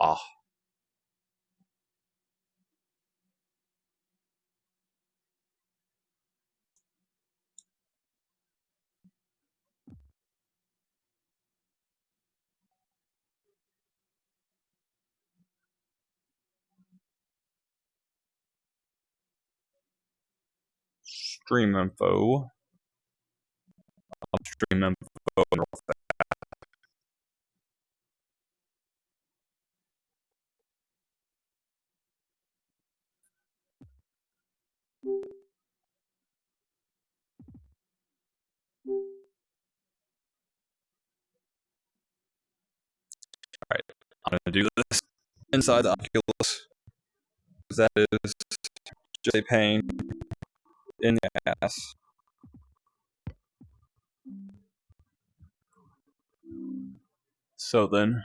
Ah. Stream info. Stream info. Do this inside the Oculus. That is just a pain in the ass. So then,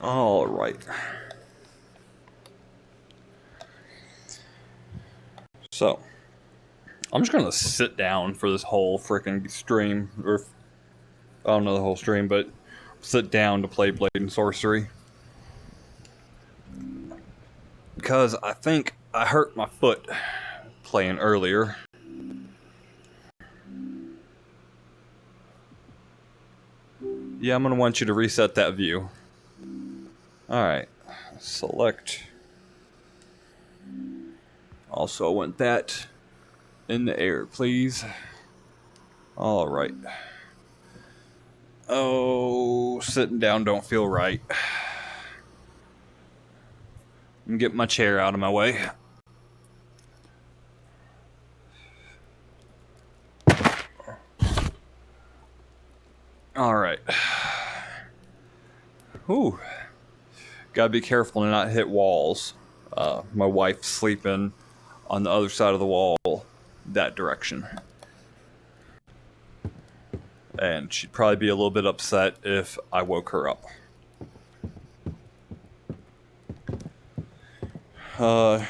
all right. So, I'm just gonna sit down for this whole freaking stream, or I don't know the whole stream, but sit down to play Blade and Sorcery. Because I think I hurt my foot playing earlier. Yeah, I'm gonna want you to reset that view. Alright, select. Also, I want that in the air, please. Alright. Oh, sitting down don't feel right. Let me get my chair out of my way. Alright. Ooh. Gotta be careful to not hit walls. Uh, my wife's sleeping on the other side of the wall, that direction. And she'd probably be a little bit upset if I woke her up. Uh,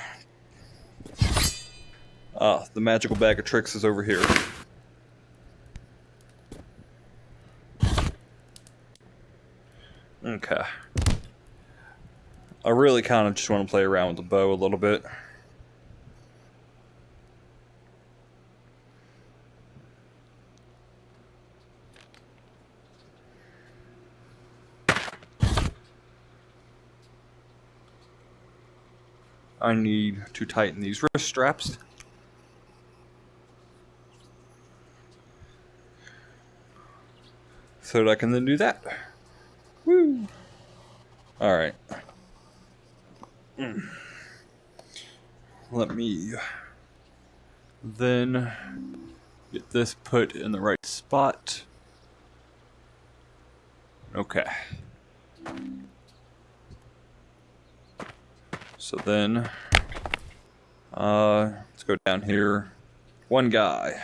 ah, the magical bag of tricks is over here. Okay. I really kind of just want to play around with the bow a little bit. I need to tighten these wrist straps. So that I can then do that. Woo! Alright. Let me then get this put in the right spot. Okay. So then, uh, let's go down here. One guy.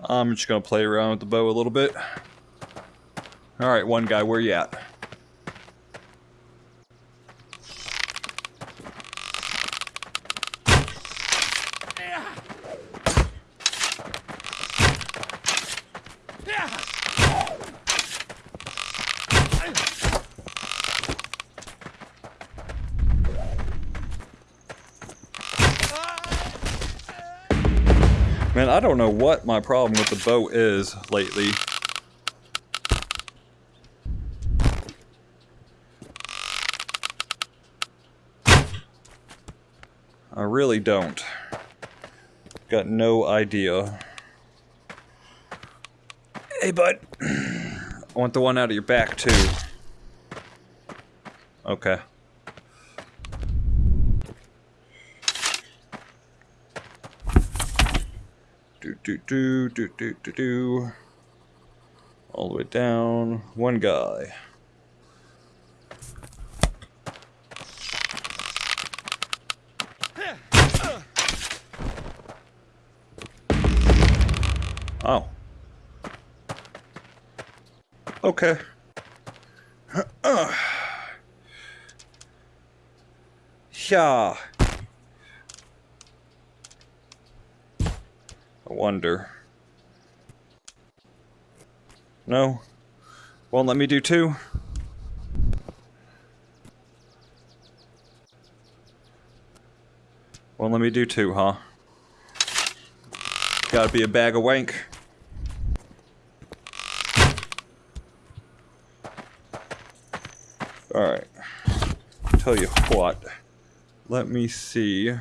I'm just gonna play around with the bow a little bit. All right, one guy, where you at? Man, I don't know what my problem with the bow is lately. I really don't. Got no idea. Hey, bud. I want the one out of your back, too. Okay. Do, do, do, do, do, do. All the way down. One guy. Oh. Okay. Yeah. Wonder. No? Won't let me do two? Won't let me do two, huh? Gotta be a bag of wank. Alright. Tell you what. Let me see.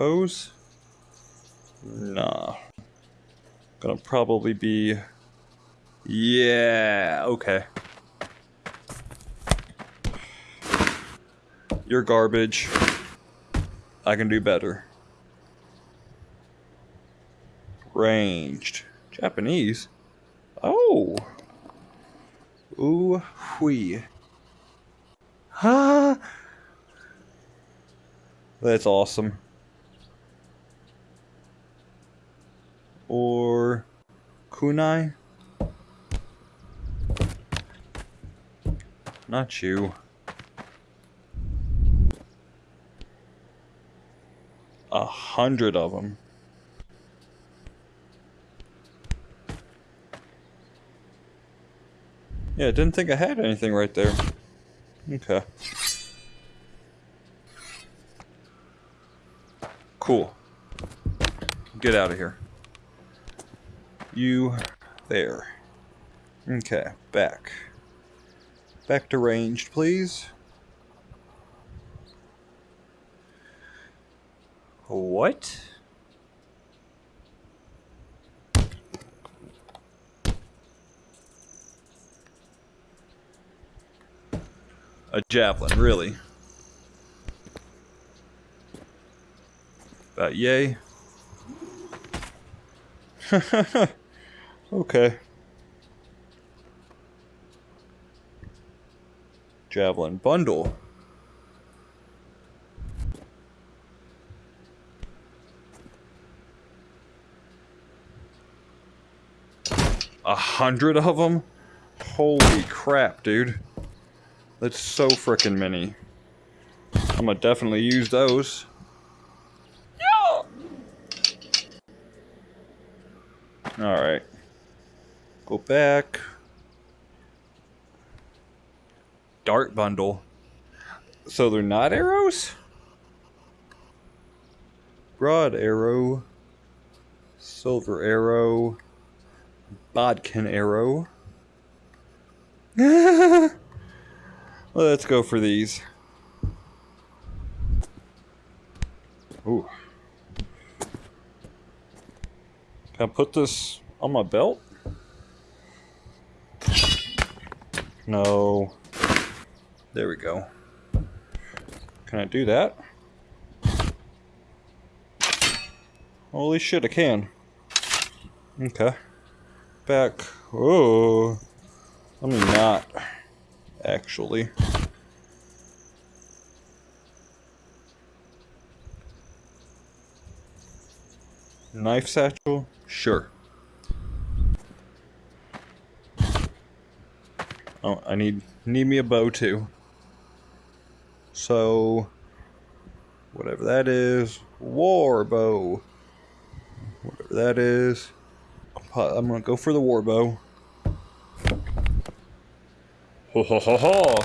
Bows? Nah. Gonna probably be... Yeah, okay. You're garbage. I can do better. Ranged. Japanese? Oh! Ooh, wee. Ha! That's awesome. Or kunai? Not you. A hundred of them. Yeah, didn't think I had anything right there. Okay. Cool. Get out of here. You there. Okay, back. Back to ranged, please. What? A javelin, really. About yay. okay. Javelin bundle. A hundred of them? Holy crap, dude. That's so freaking many. I'm gonna definitely use those. Alright. Go back. Dart bundle. So they're not arrows? Broad arrow. Silver arrow. Bodkin arrow. Let's go for these. Ooh. Can I put this on my belt? No. There we go. Can I do that? Holy shit, I can. Okay. Back. Oh. Let me not actually. Knife satchel? Sure. Oh, I need need me a bow too. So whatever that is, war bow. Whatever that is. I'm gonna go for the war bow. Ho ho ho ho!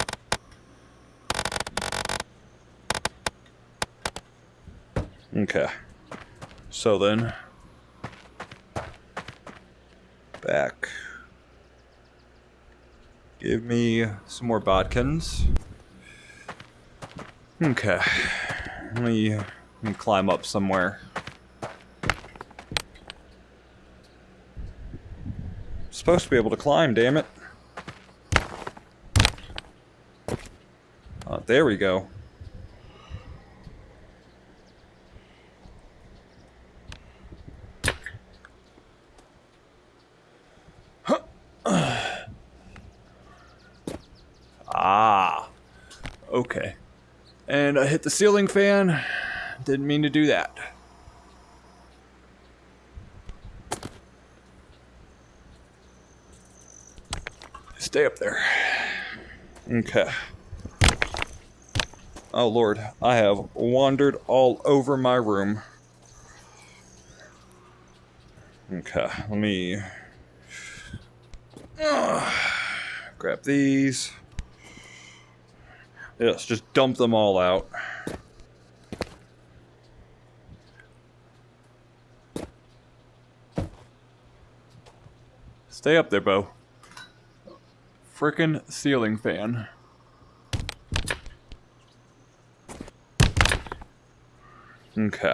Okay. So then, back. Give me some more bodkins. Okay. Let me, let me climb up somewhere. Supposed to be able to climb, damn it. Oh, there we go. Hit the ceiling fan. Didn't mean to do that. Stay up there. Okay. Oh lord, I have wandered all over my room. Okay, let me uh, grab these. Yes, just dump them all out. Stay up there, Bo. Frickin' ceiling fan. Okay.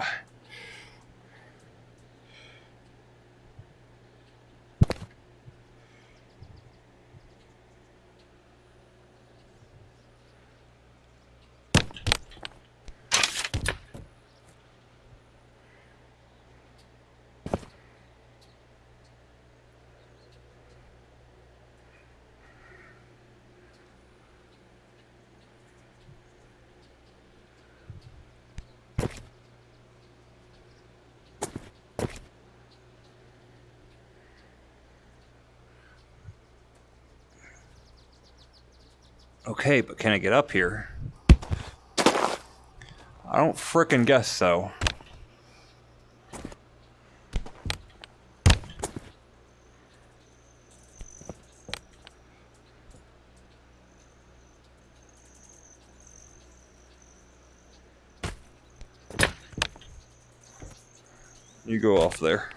Okay, but can I get up here? I don't fricking guess so. You go off there.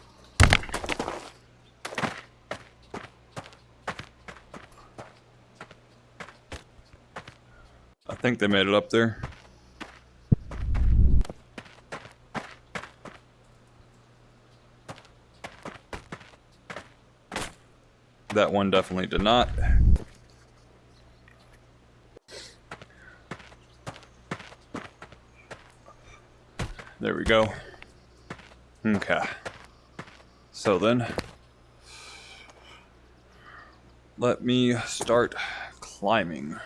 I think they made it up there. That one definitely did not. There we go. Okay. So then, let me start climbing.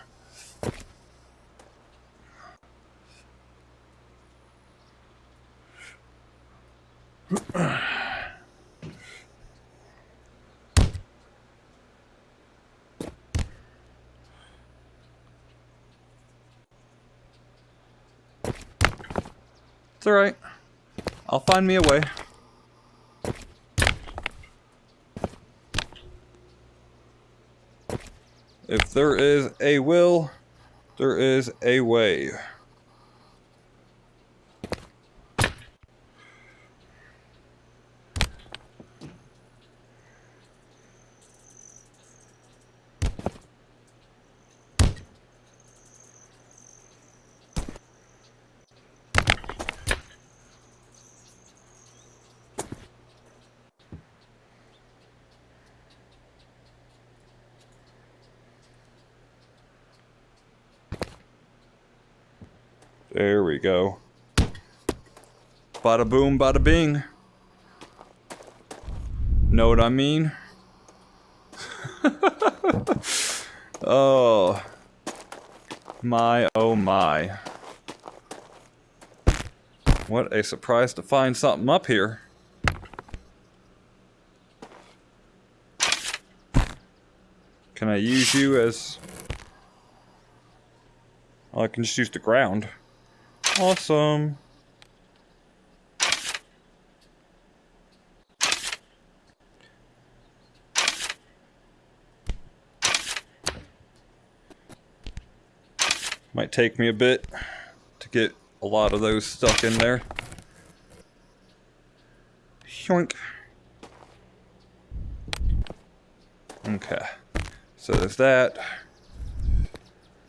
Alright. I'll find me a way. If there is a will, there is a way. There we go. Bada boom, bada bing. Know what I mean? oh. My, oh my. What a surprise to find something up here. Can I use you as... Oh, I can just use the ground. Awesome. Take me a bit to get a lot of those stuck in there. Yoink. Okay. So there's that.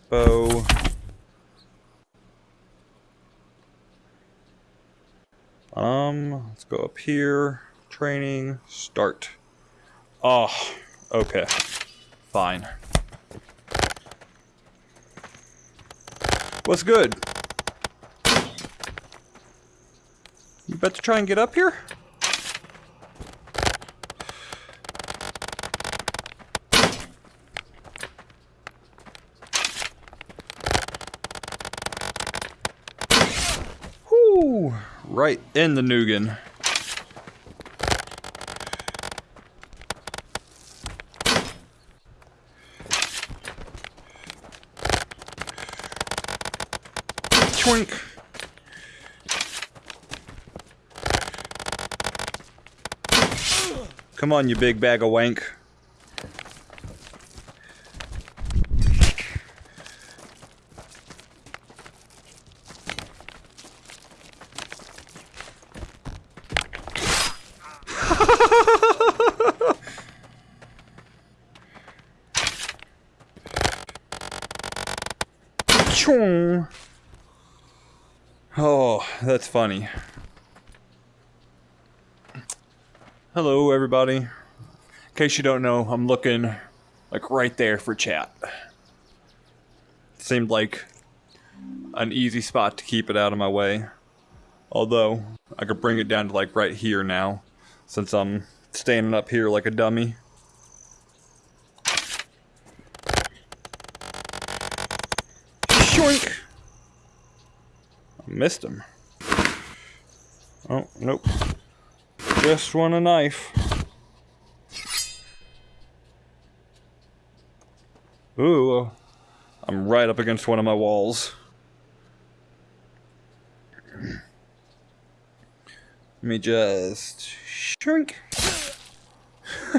Bow. Um, let's go up here. Training, start. Oh, Okay. Fine. What's good? You about to try and get up here? Whoo! Right in the Nugan. Twink. Come on, you big bag of wank. Oh, that's funny. Hello, everybody. In case you don't know, I'm looking like right there for chat. Seemed like an easy spot to keep it out of my way. Although, I could bring it down to like right here now, since I'm standing up here like a dummy. Shoink! Missed him. Oh, nope. Just want a knife. Ooh, uh, I'm right up against one of my walls. Let me just shrink.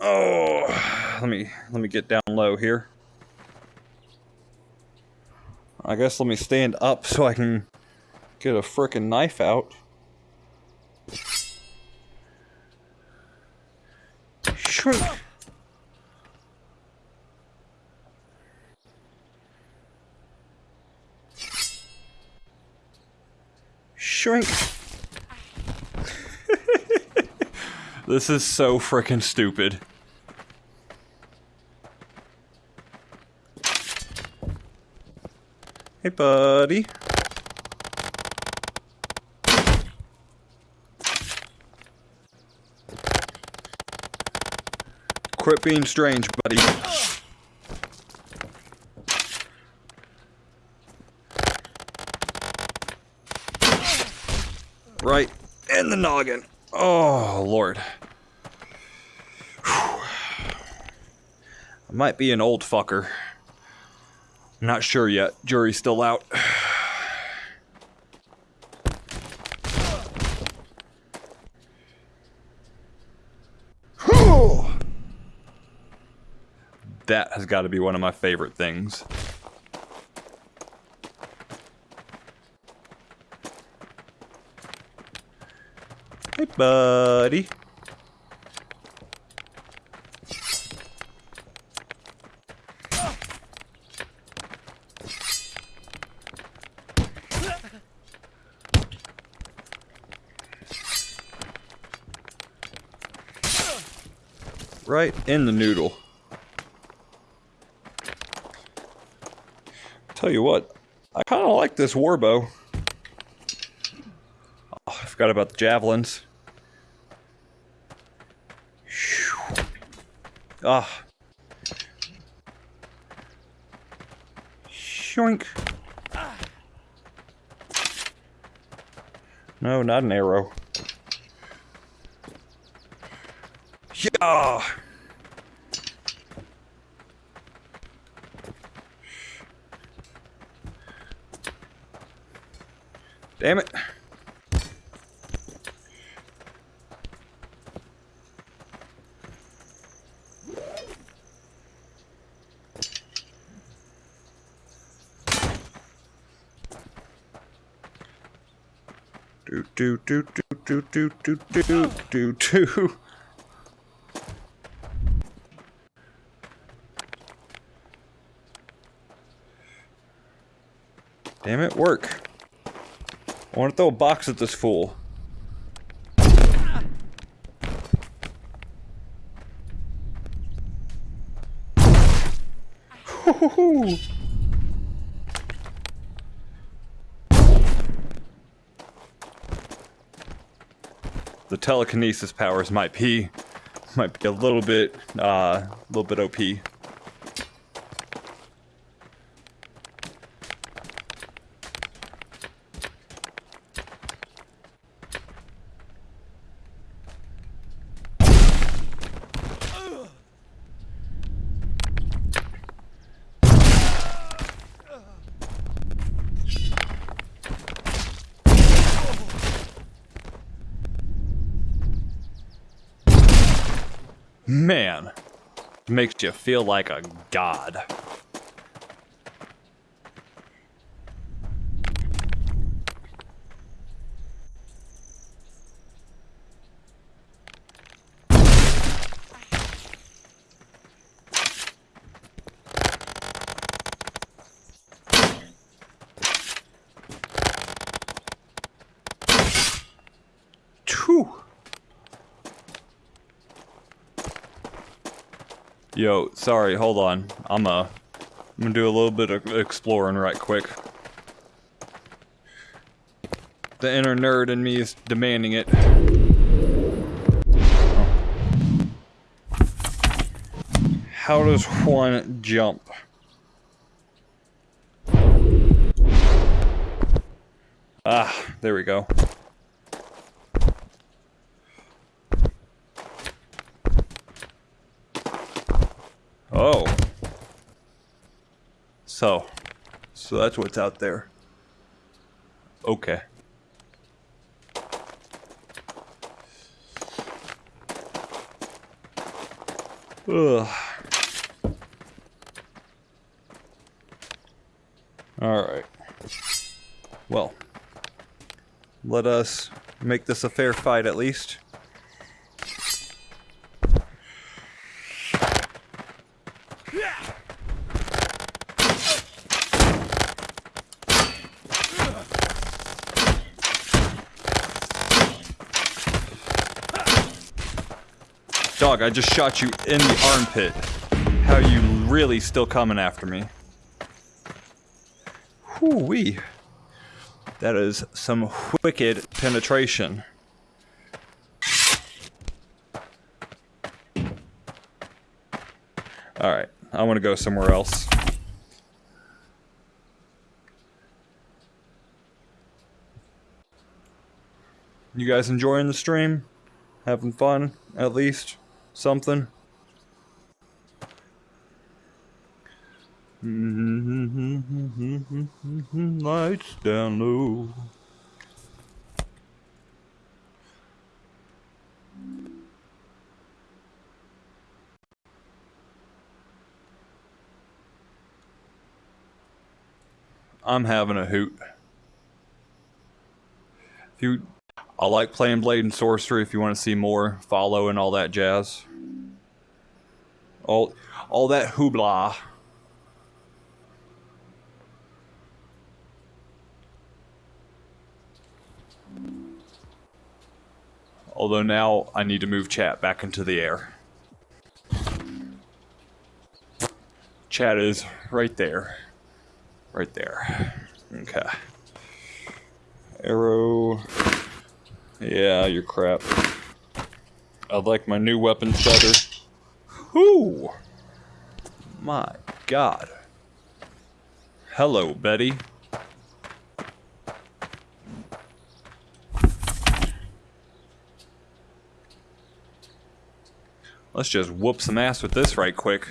oh, let me let me get down low here. I guess let me stand up so I can get a frickin' knife out. Shrink. Shrink. this is so frickin' stupid. Hey, buddy. Quit being strange, buddy. Right in the noggin. Oh, Lord. I might be an old fucker. Not sure yet. Jury's still out. that has got to be one of my favorite things. Hey, buddy. Right in the noodle. Tell you what, I kind of like this warbow. Oh, I forgot about the javelins. Ah. Shoink. No, not an arrow. Yeah. Damn it. Do do do do do do do do do do. Damn it, work. I want to throw a box at this fool. The telekinesis powers might be might be a little bit uh a little bit OP. feel like a god. Yo, sorry, hold on. I'm uh, I'm gonna do a little bit of exploring right quick. The inner nerd in me is demanding it. How does one jump? Ah, there we go. Oh. So. So that's what's out there. Okay. Ugh. Alright. Well. Let us make this a fair fight at least. Dog, I just shot you in the armpit. How you really still coming after me? Whoo-wee. That is some wicked penetration. Alright, I want to go somewhere else. You guys enjoying the stream? Having fun, at least? Something? Lights down low. I'm having a hoot. If you, I like playing Blade and Sorcery. If you want to see more, follow and all that jazz. All, all that hoopla. Although now I need to move chat back into the air. Chat is right there. Right there. Okay. Arrow. Yeah, you're crap. I like my new weapons better. Whoo! My god. Hello, Betty. Let's just whoop some ass with this right quick.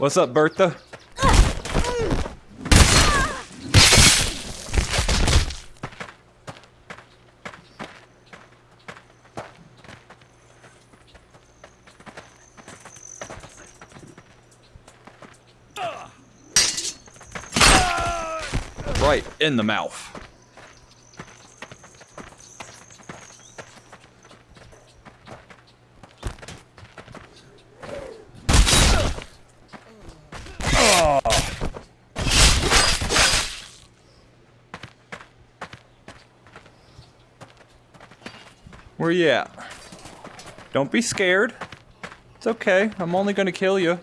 What's up, Bertha? Right in the mouth. Where you at? Don't be scared. It's okay. I'm only gonna kill you.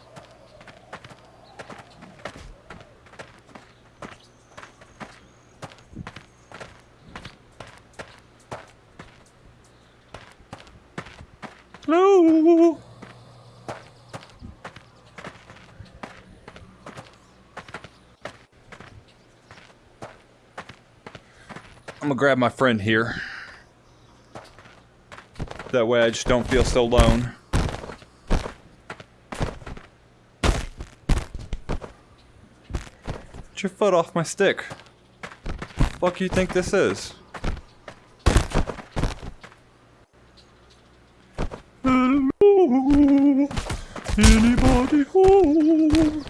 Hello. I'm gonna grab my friend here. That way I just don't feel so alone. Get your foot off my stick. What Fuck you think this is? Hello? Anybody home?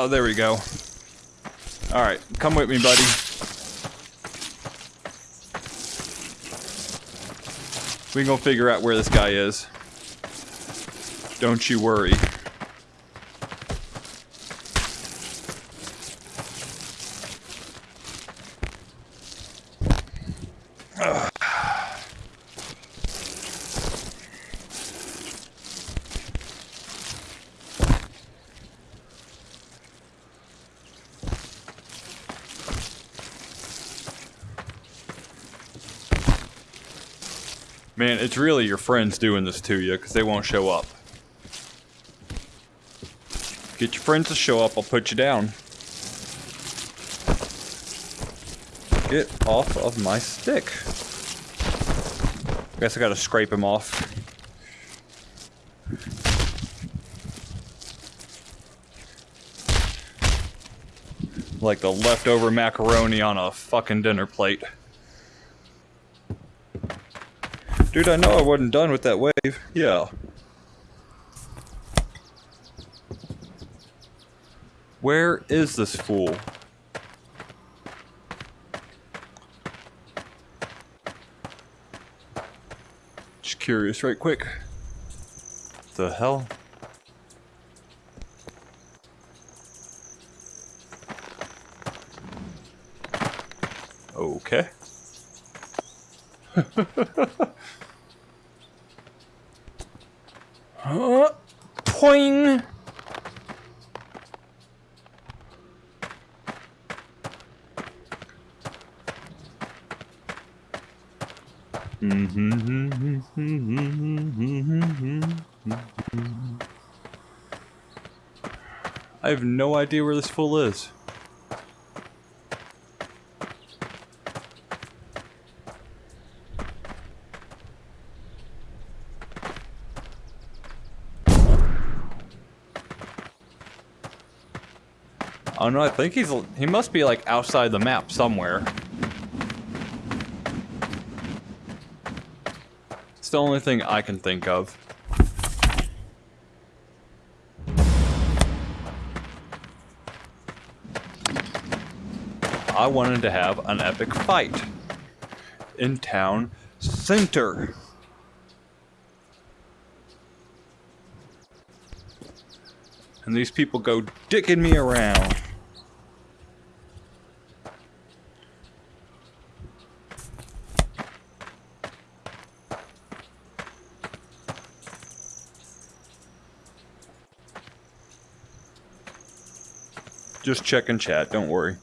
Oh, there we go. Alright, come with me, buddy. We gonna figure out where this guy is. Don't you worry. Man, it's really your friends doing this to you because they won't show up. Get your friends to show up, I'll put you down. Get off of my stick. I Guess I gotta scrape him off. Like the leftover macaroni on a fucking dinner plate. Dude, I know I wasn't done with that wave. Yeah. Where is this fool? Just curious right quick. The hell? Okay. Huh? Poing! I have no idea where this fool is. Oh no, I think he's he must be like outside the map somewhere. It's the only thing I can think of. I wanted to have an epic fight in town center. And these people go dicking me around. Just checking chat, don't worry.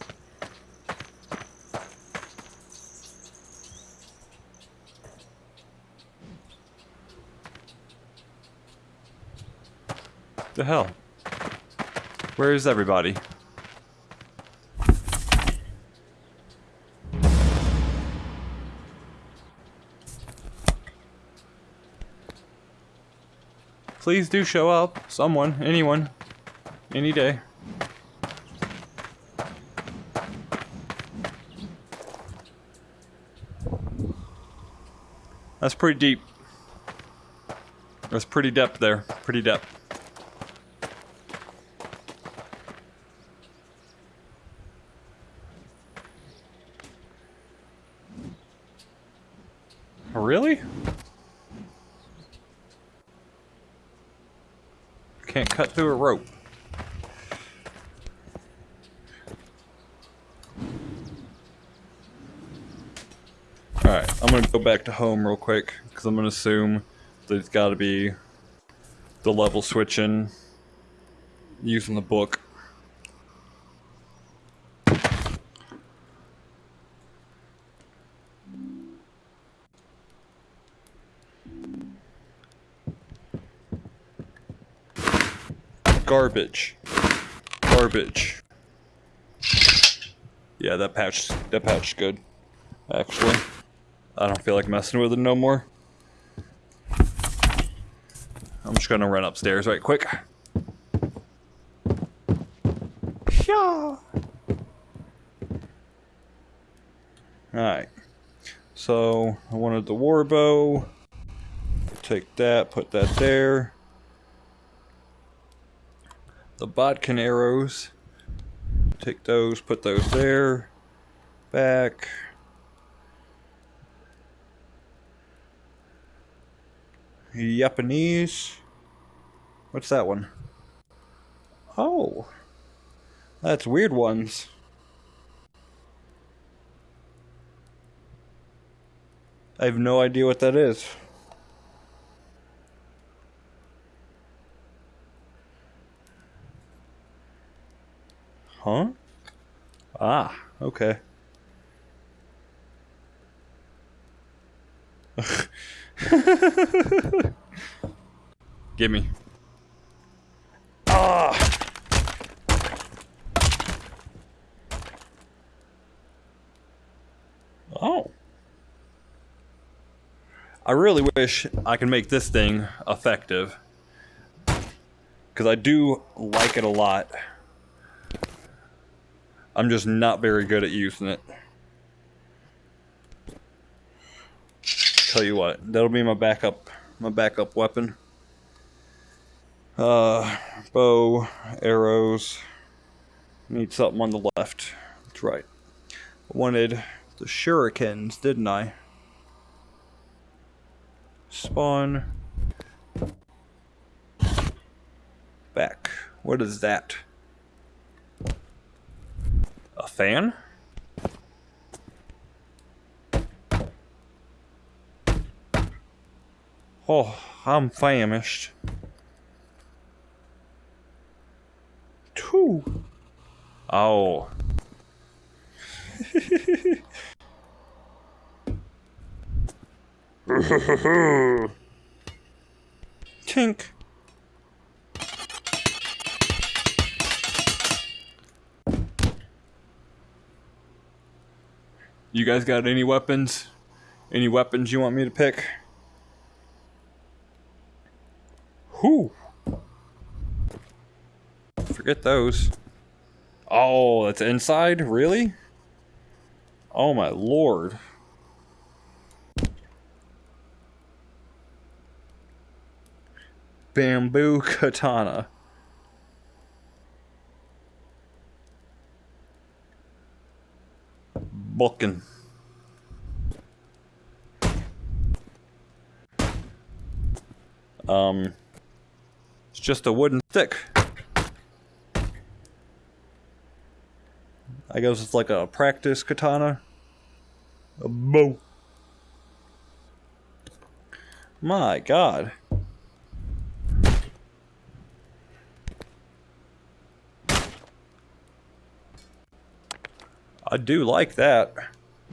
The hell? Where is everybody? Please do show up. Someone, anyone, any day. That's pretty deep. That's pretty depth there. Pretty depth. Oh, really? Can't cut through a rope. Alright, I'm gonna go back to home real quick, because I'm gonna assume there's gotta be the level switching using the book. Garbage. Garbage. Yeah, that patch that patch good. Actually. I don't feel like messing with it no more. I'm just gonna run upstairs right quick. Yeah. Alright. So I wanted the war bow. Take that, put that there. The bodkin arrows. Take those, put those there. Back. Japanese. What's that one? Oh. That's weird ones. I have no idea what that is. Huh? Ah, okay. Gimme. Ah! Oh. I really wish I could make this thing effective. Because I do like it a lot. I'm just not very good at using it. Tell you what, that'll be my backup, my backup weapon. Uh, bow, arrows. Need something on the left. That's right. I wanted the shurikens, didn't I? Spawn. Back. What is that? A fan? Oh, I'm famished. Two. Oh. Tink. You guys got any weapons? Any weapons you want me to pick? Whew. Forget those. Oh, that's inside? Really? Oh my lord. Bamboo katana. Bokken. Um... Just a wooden stick. I guess it's like a practice katana. A bow. My god. I do like that.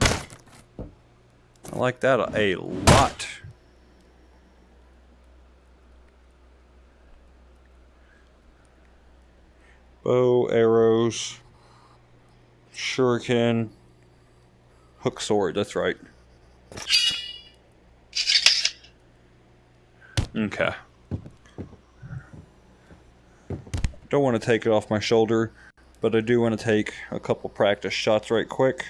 I like that a lot. Bow, arrows, shuriken, hook sword, that's right. Okay. Don't want to take it off my shoulder, but I do want to take a couple practice shots right quick.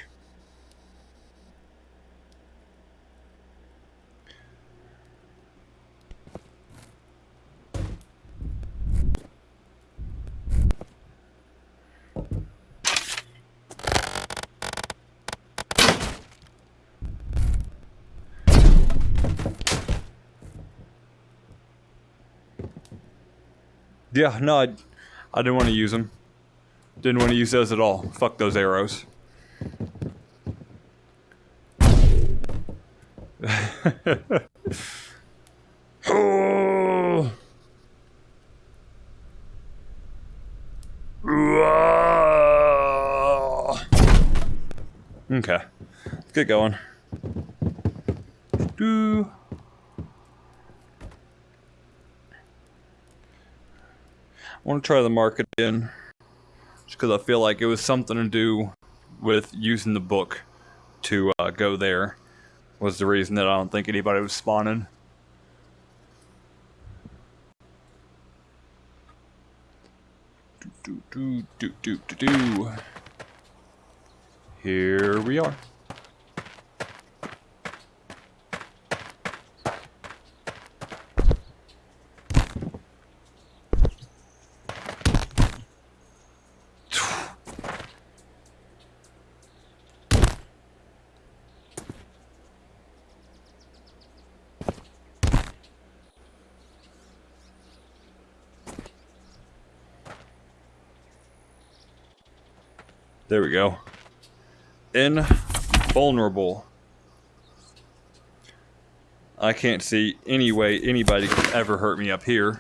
Yeah, no, I, I didn't want to use them. Didn't want to use those at all. Fuck those arrows. Okay, let's get going. Do. Want to try the market in, just because I feel like it was something to do with using the book to uh, go there. Was the reason that I don't think anybody was spawning. Do do do do do do. Here we are. There we go. Invulnerable. I can't see any way anybody can ever hurt me up here.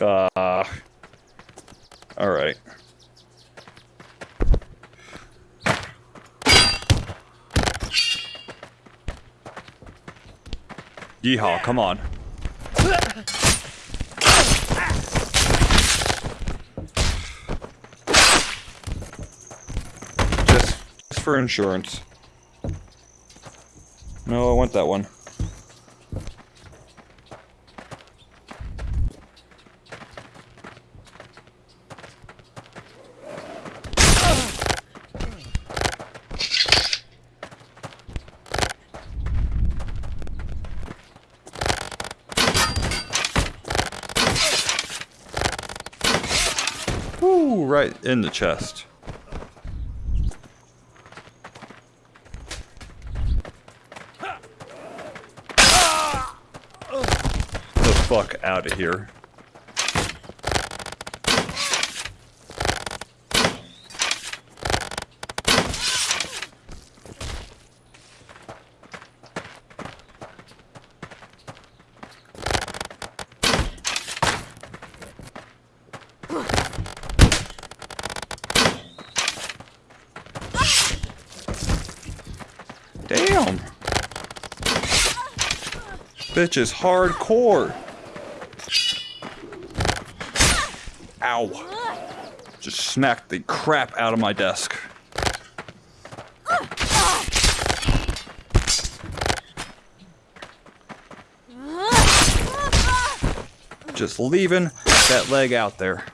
Uh, Alright. Yeehaw, come on. Just, just for insurance. No, I want that one. Ooh, right in the chest. The fuck out of here. Damn. Bitch is hardcore. Ow. Just smacked the crap out of my desk. Just leaving that leg out there.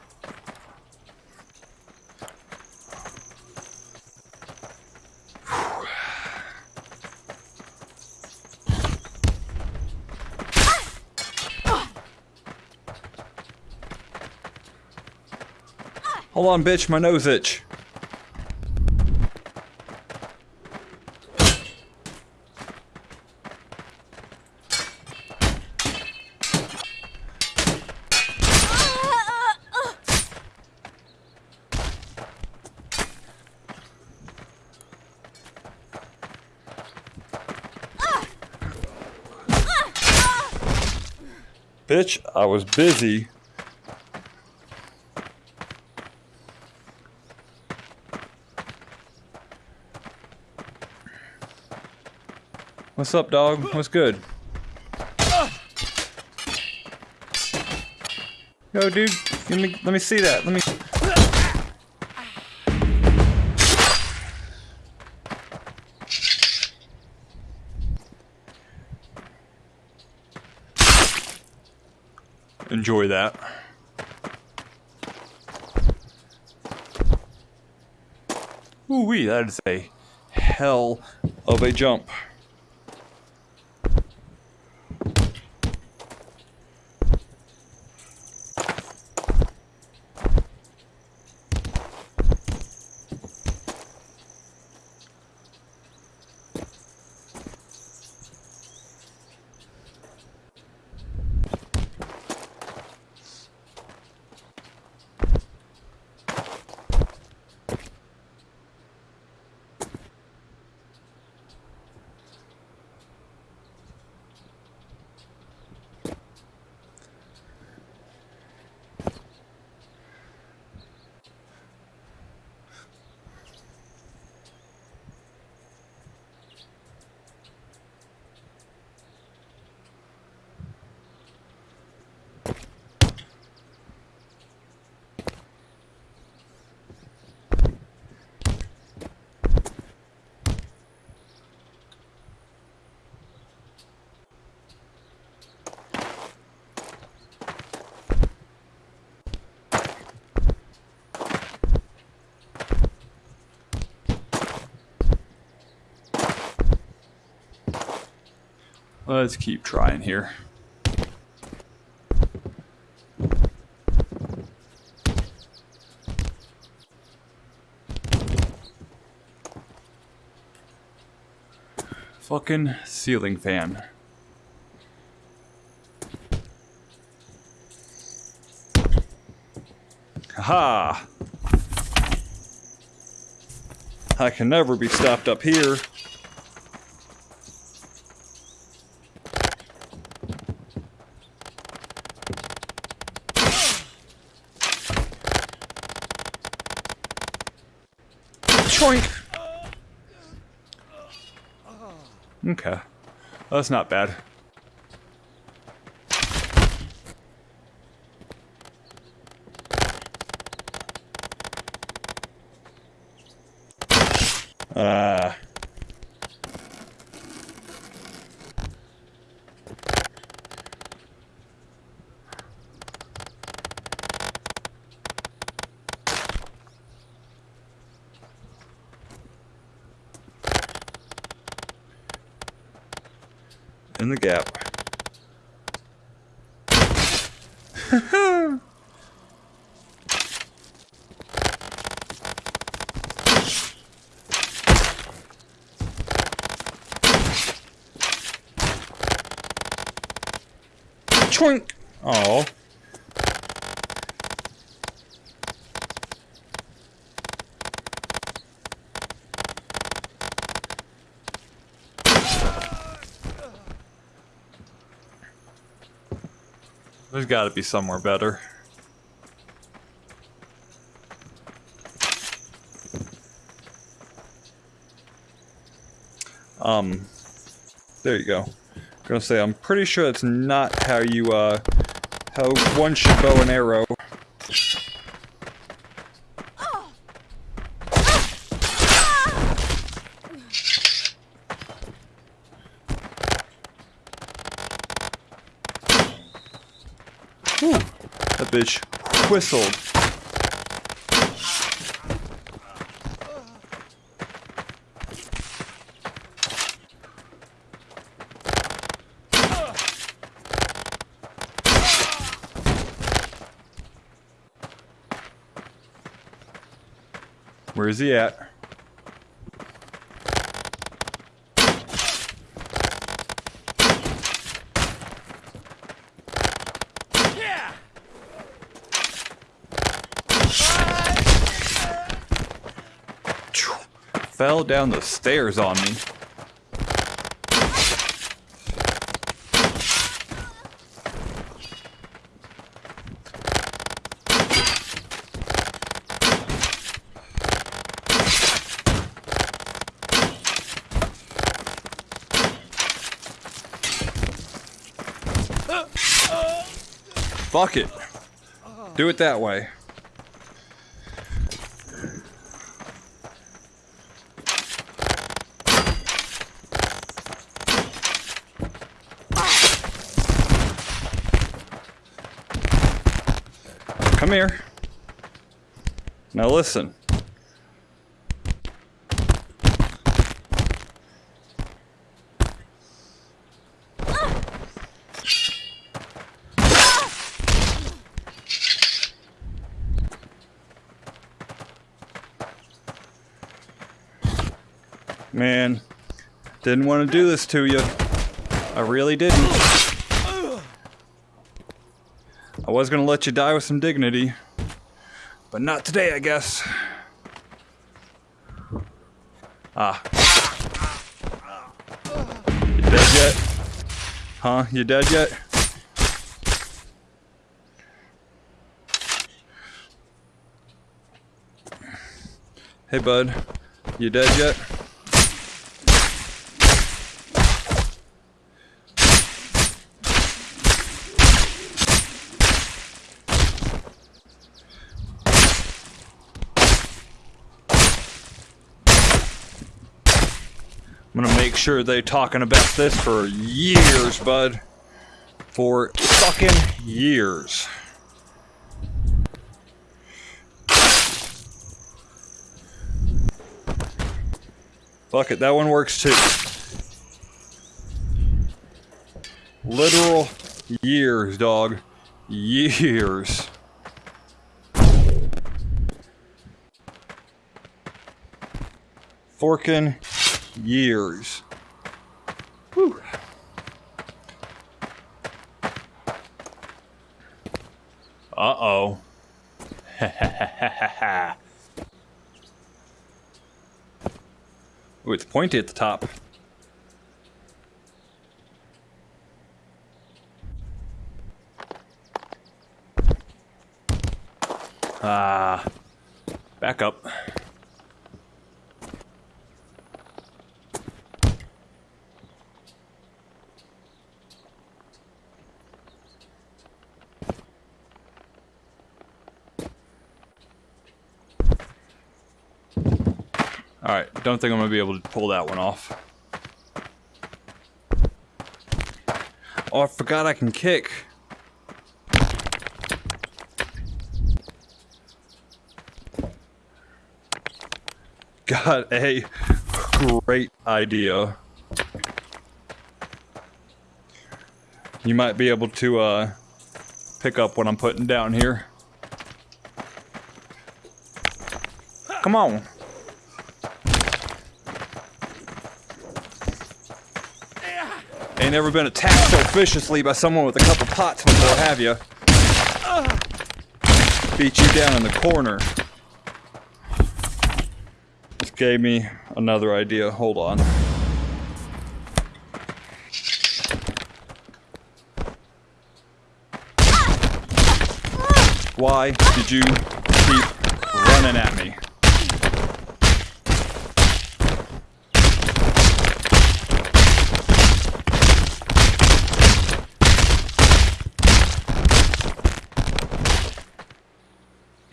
Hold on, bitch, my nose itch. Bitch, I was busy. What's up, dog? What's good? Yo, dude, let me let me see that. Let me. Enjoy that. Ooh wee, that is a hell of a jump. Let's keep trying here. Fucking ceiling fan. Ha! I can never be stopped up here. Choink! Okay. That's not bad. Ah. In the gap. Choink! Oh. There's got to be somewhere better. Um, there you go. Gonna say I'm pretty sure that's not how you uh how one should bow an arrow. Whew, that bitch whistled. Where is he at? Fell down the stairs on me. Fuck it. Do it that way. Come here. Now listen. Man, didn't want to do this to you. I really didn't. I was gonna let you die with some dignity, but not today, I guess. Ah. You dead yet? Huh? You dead yet? Hey, bud. You dead yet? Sure they talking about this for years, bud. For fucking years. Fuck it, that one works too. Literal years, dog. Years. Forking years. Whew. Uh-oh. Ooh, it's pointy at the top. Ah. Back up. Alright, don't think I'm going to be able to pull that one off. Oh, I forgot I can kick. Got a great idea. You might be able to uh, pick up what I'm putting down here. Come on. Never been attacked so viciously by someone with a couple pots before, have you? Beat you down in the corner. This gave me another idea. Hold on. Why did you keep running at me?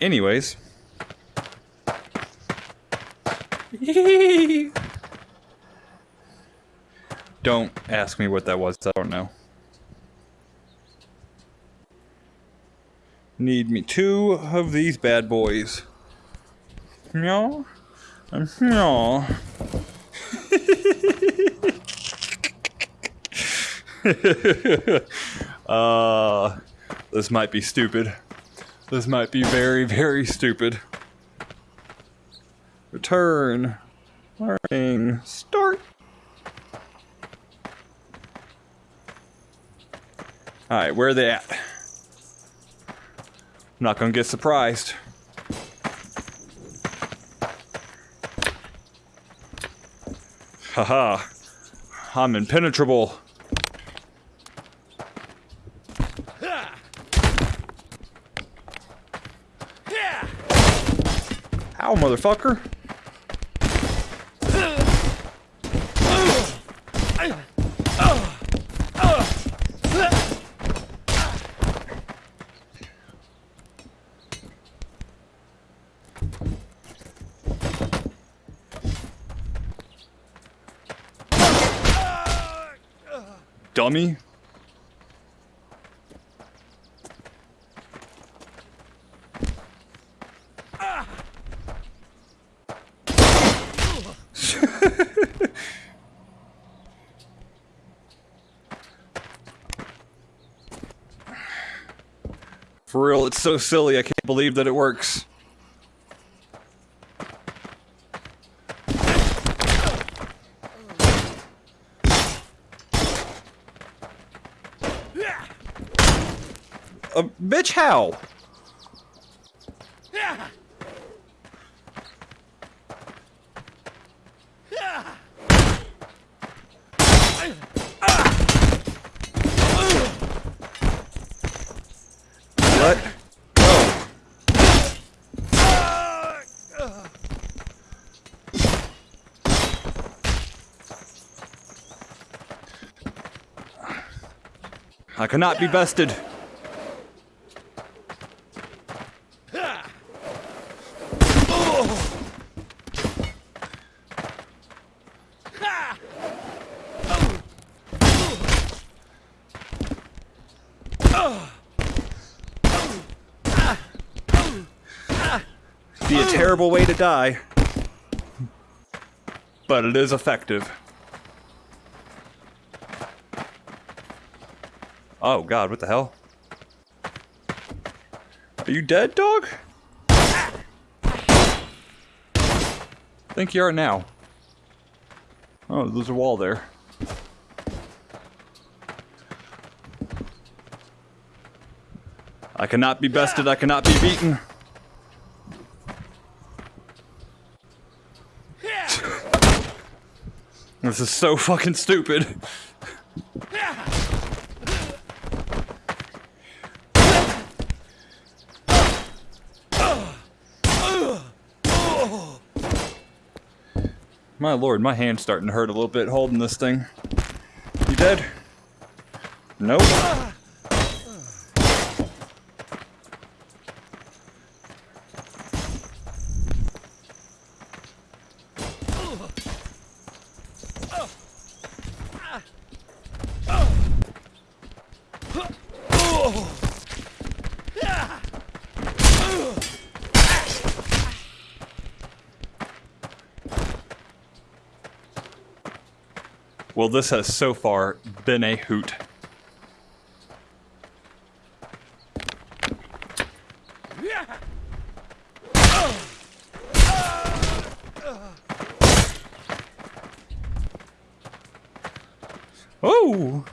Anyways. don't ask me what that was, I don't know. Need me two of these bad boys. No. No. uh, this might be stupid. This might be very, very stupid. Return. Learning. Start. Alright, where are they at? I'm not gonna get surprised. Haha. I'm impenetrable. Ow, motherfucker. Dummy. For real, it's so silly, I can't believe that it works. Uh, bitch, how? Let go. I cannot be bested. Be a terrible way to die. But it is effective. Oh god, what the hell? Are you dead, dog? think you are now. Oh, there's a wall there. I cannot be bested, I cannot be beaten. this is so fucking stupid. My lord, my hand's starting to hurt a little bit holding this thing. You dead? Nope. Well, this has so far been a hoot. Oh!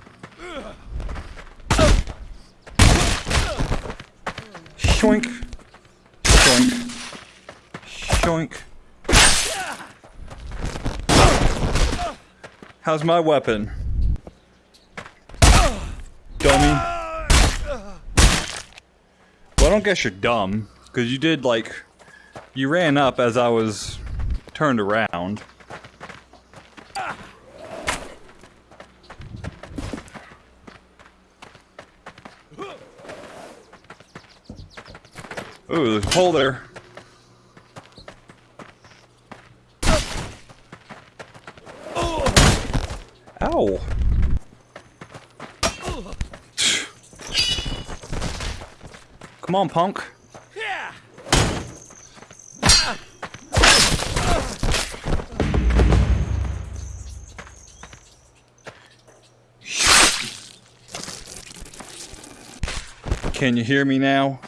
Shoink. Shoink. Shoink. How's my weapon? Dummy. Well, I don't guess you're dumb, because you did, like, you ran up as I was turned around. Ooh, there's a hole there. Ow! Come on, punk. Can you hear me now?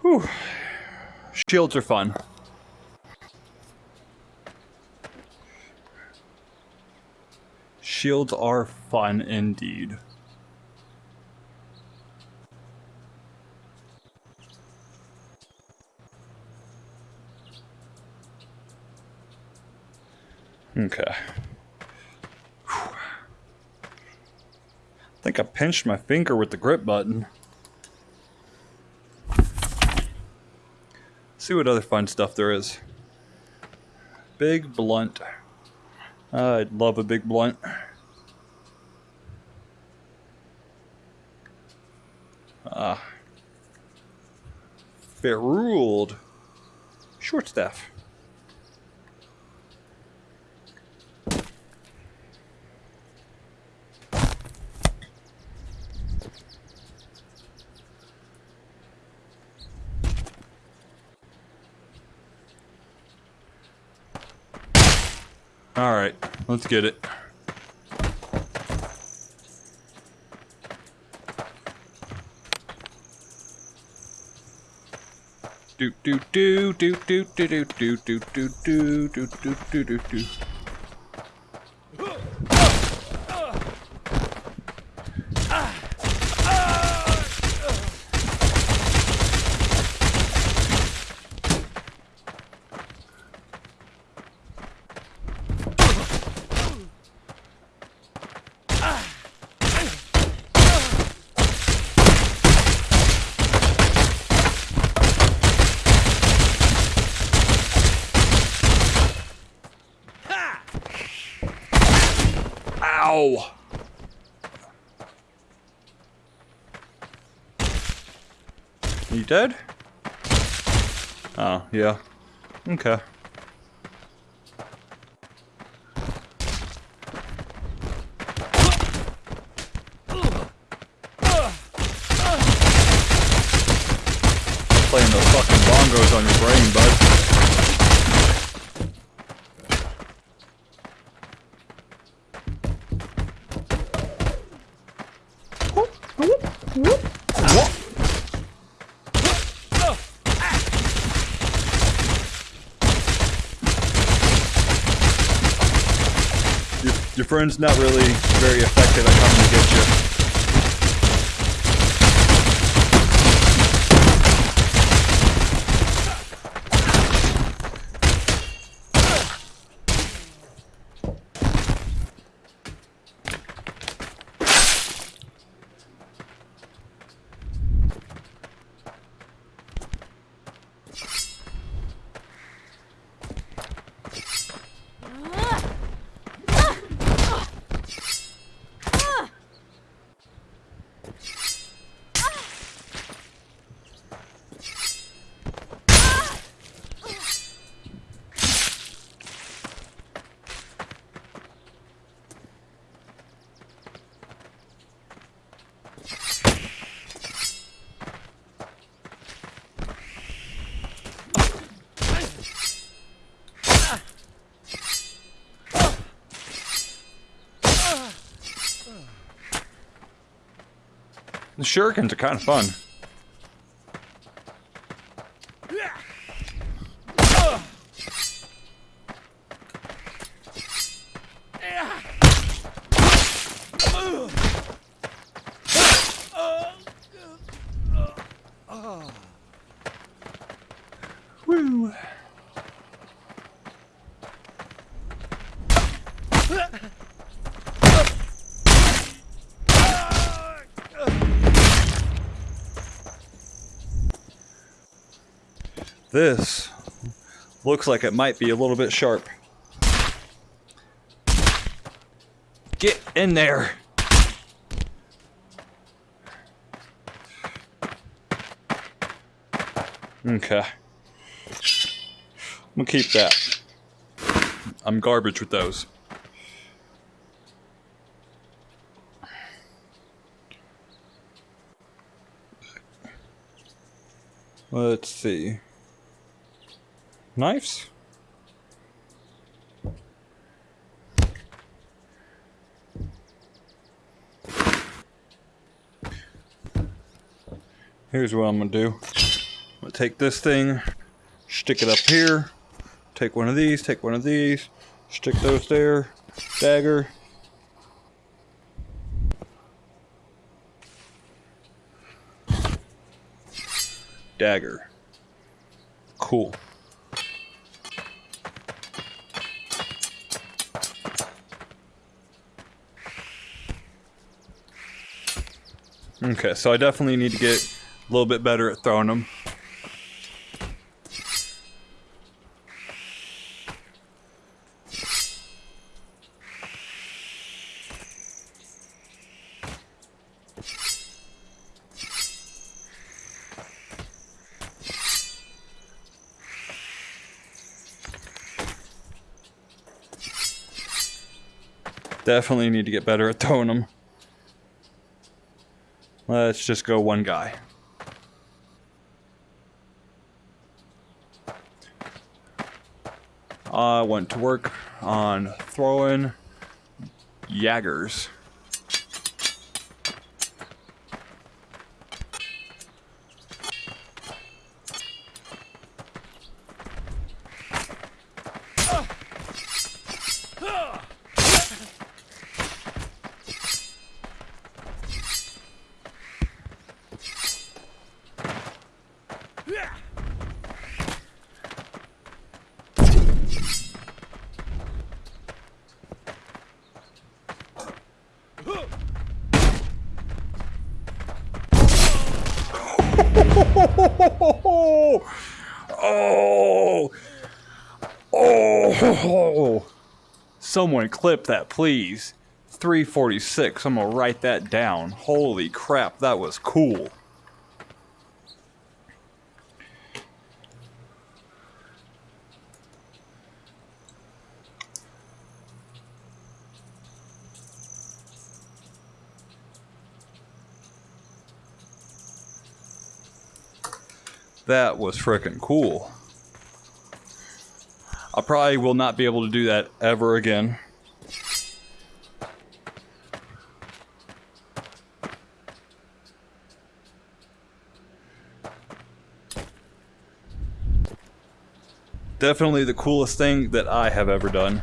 Whew. Shields are fun. Shields are fun indeed. Okay. I think I pinched my finger with the grip button. see what other fun stuff there is. Big blunt. I'd love a big blunt. Ah. Ferruled. Short staff. Alright, let's get it. do do do do do do do do do do do do do do do Ow! You dead? Oh, yeah. Okay. Playing those fucking bongos on your brain, bud. Your not really very effective at coming to get you. The shurikens are kind of fun. This looks like it might be a little bit sharp. Get in there. Okay. I'm gonna keep that. I'm garbage with those. Let's see. Knives? Here's what I'm gonna do. I'm gonna take this thing, stick it up here, take one of these, take one of these, stick those there, dagger. Dagger. Cool. Okay, so I definitely need to get a little bit better at throwing them. Definitely need to get better at throwing them. Let's just go one guy. I went to work on throwing Jaggers. Oh, oh, oh. Someone clip that, please. 346. I'm gonna write that down. Holy crap, that was cool. That was freaking cool. I probably will not be able to do that ever again. Definitely the coolest thing that I have ever done.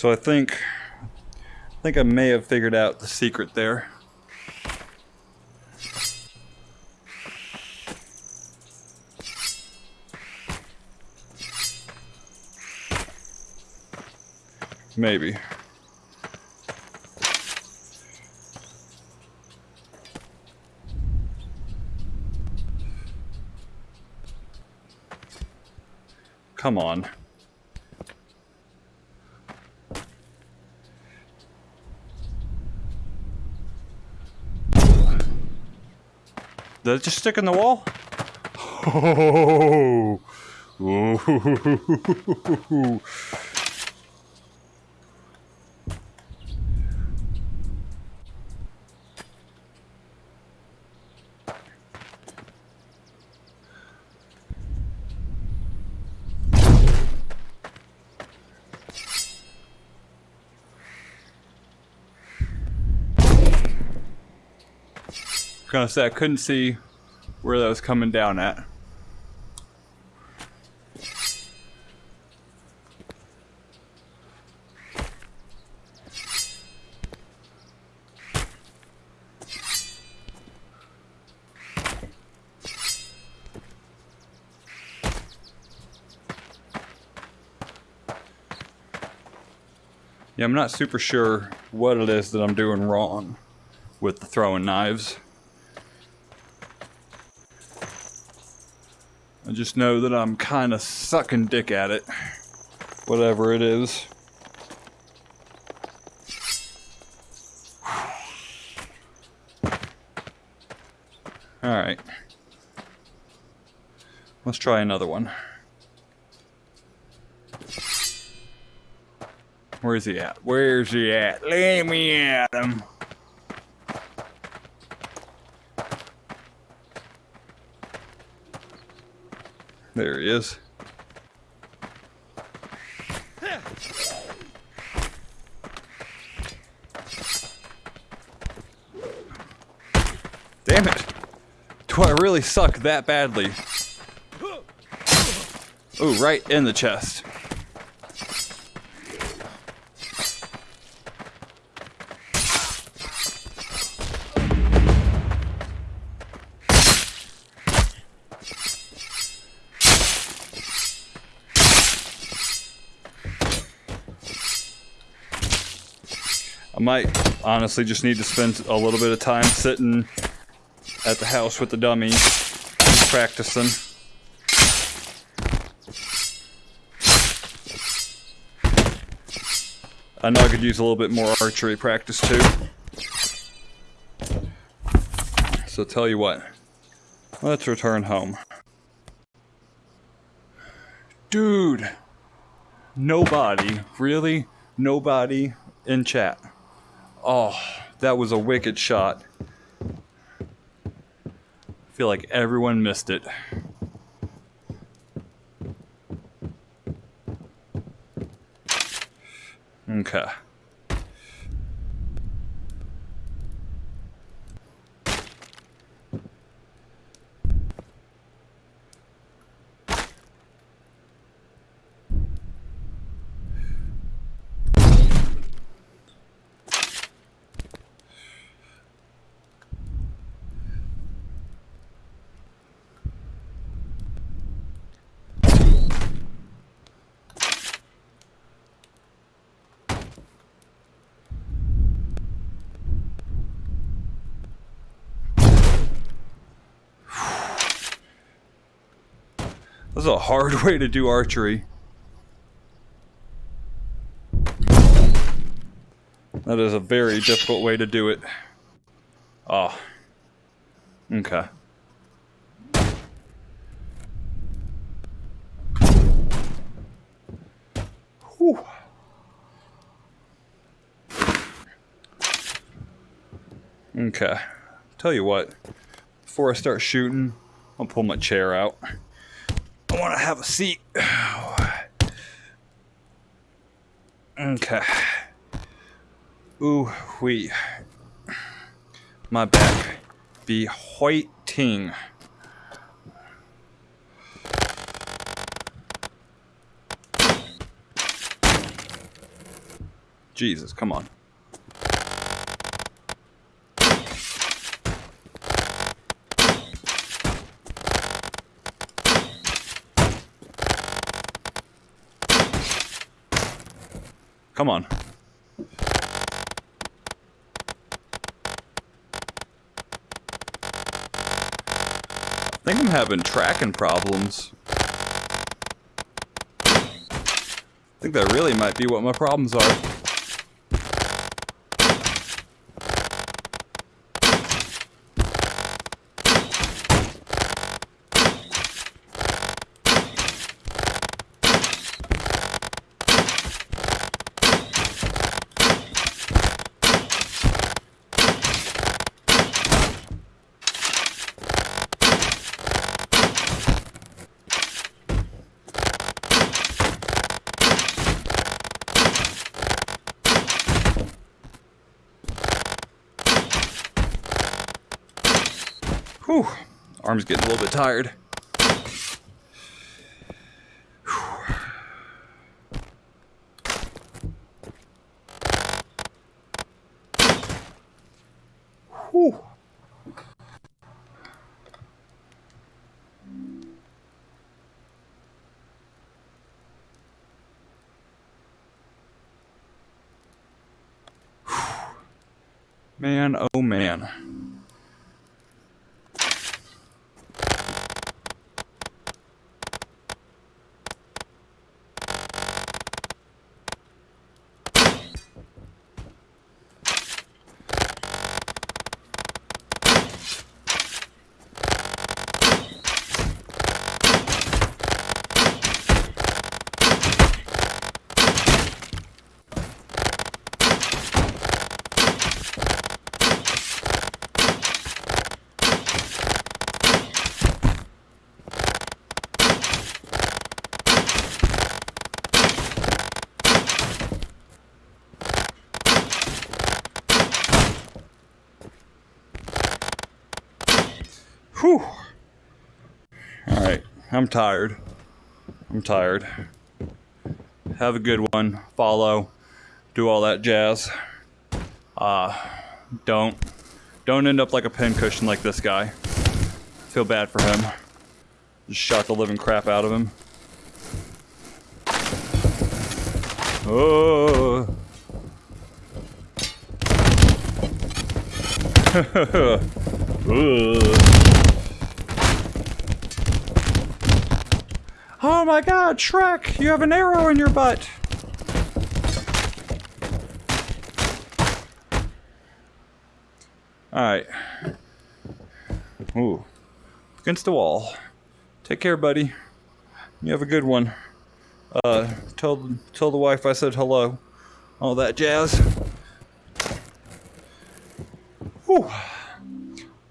So I think, I think I may have figured out the secret there. Maybe. Come on. Did it just stick in the wall? Oh. gonna say I couldn't see where that was coming down at. Yeah, I'm not super sure what it is that I'm doing wrong with the throwing knives. Just know that I'm kind of sucking dick at it. Whatever it is. Alright. Let's try another one. Where's he at? Where's he at? Let me at him. Is. Damn it! Do I really suck that badly? Ooh, right in the chest. Might honestly just need to spend a little bit of time sitting at the house with the dummy practicing. I know I could use a little bit more archery practice too. So tell you what, let's return home. Dude, nobody, really, nobody in chat Oh, that was a wicked shot. I feel like everyone missed it. Okay. This is a hard way to do archery. That is a very difficult way to do it. Oh. Okay. Whew. Okay. Tell you what, before I start shooting, I'll pull my chair out. I want to have a seat. Okay. Ooh, wee. My back be hoiting. Jesus, come on. Come on. I think I'm having tracking problems. I think that really might be what my problems are. Whew. Arm's getting a little bit tired. Man, oh man. Whew. All right, I'm tired. I'm tired. Have a good one. Follow. Do all that jazz. Uh, don't. Don't end up like a pincushion like this guy. Feel bad for him. Just shot the living crap out of him. Oh. Oh my god, Shrek, you have an arrow in your butt. Alright. Ooh. Against the wall. Take care, buddy. You have a good one. Uh, tell, tell the wife I said hello. All that jazz. Whew.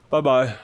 Bye-bye.